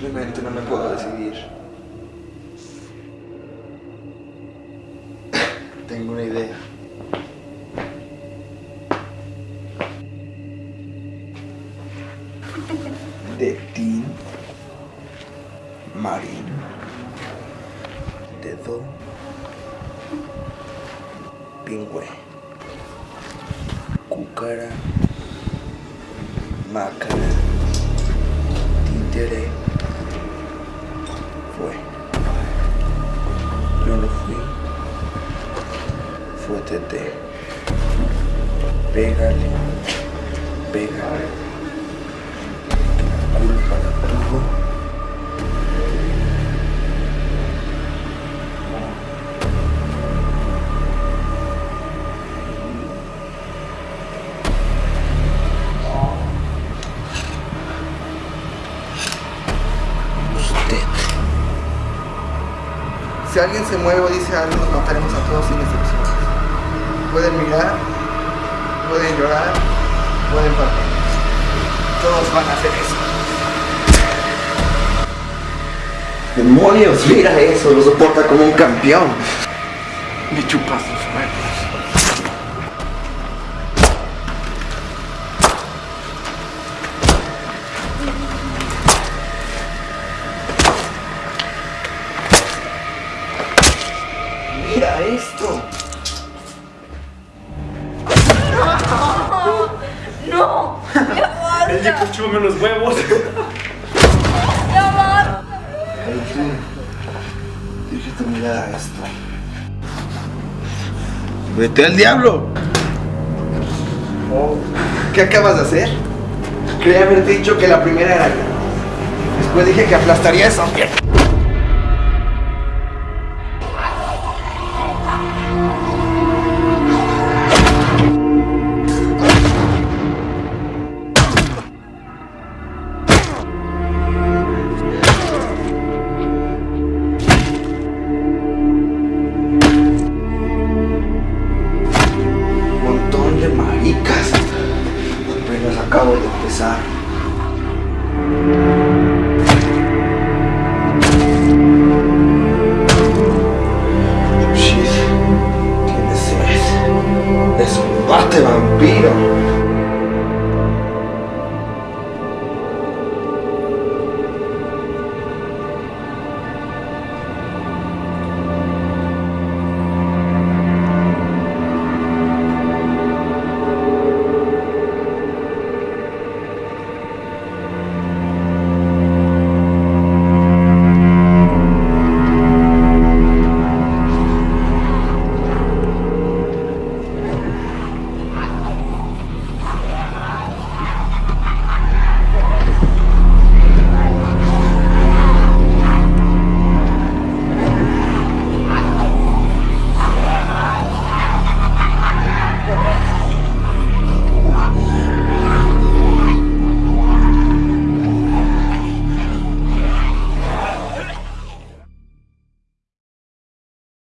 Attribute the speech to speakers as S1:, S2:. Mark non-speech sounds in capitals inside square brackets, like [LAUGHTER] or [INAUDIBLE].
S1: Simplemente no me puedo decidir. [COUGHS] Tengo una idea. De Tin Marín. De Don Pingüe. Cúcara. Mácara. Tete. Pégale. Pégale. La culpa la tuvo. Si alguien se mueve o dice algo, nos mataremos a todos sin excepción. Pueden mirar, pueden llorar, pueden partir. Todos van a hacer eso. ¡Demonios! Mira eso, lo soporta como un campeón.
S2: Me chupas los huevos.
S1: Mira esto.
S2: El Jacob chúpame los huevos.
S1: Tú, dirige tu mirada a esto. Vete al diablo. ¿Qué acabas de hacer? Creí haberte dicho que la primera era yo. Después dije que aplastaría esa mierda. Acabo de empezar. Shit. Tienes sed. Desnudate, vampiro.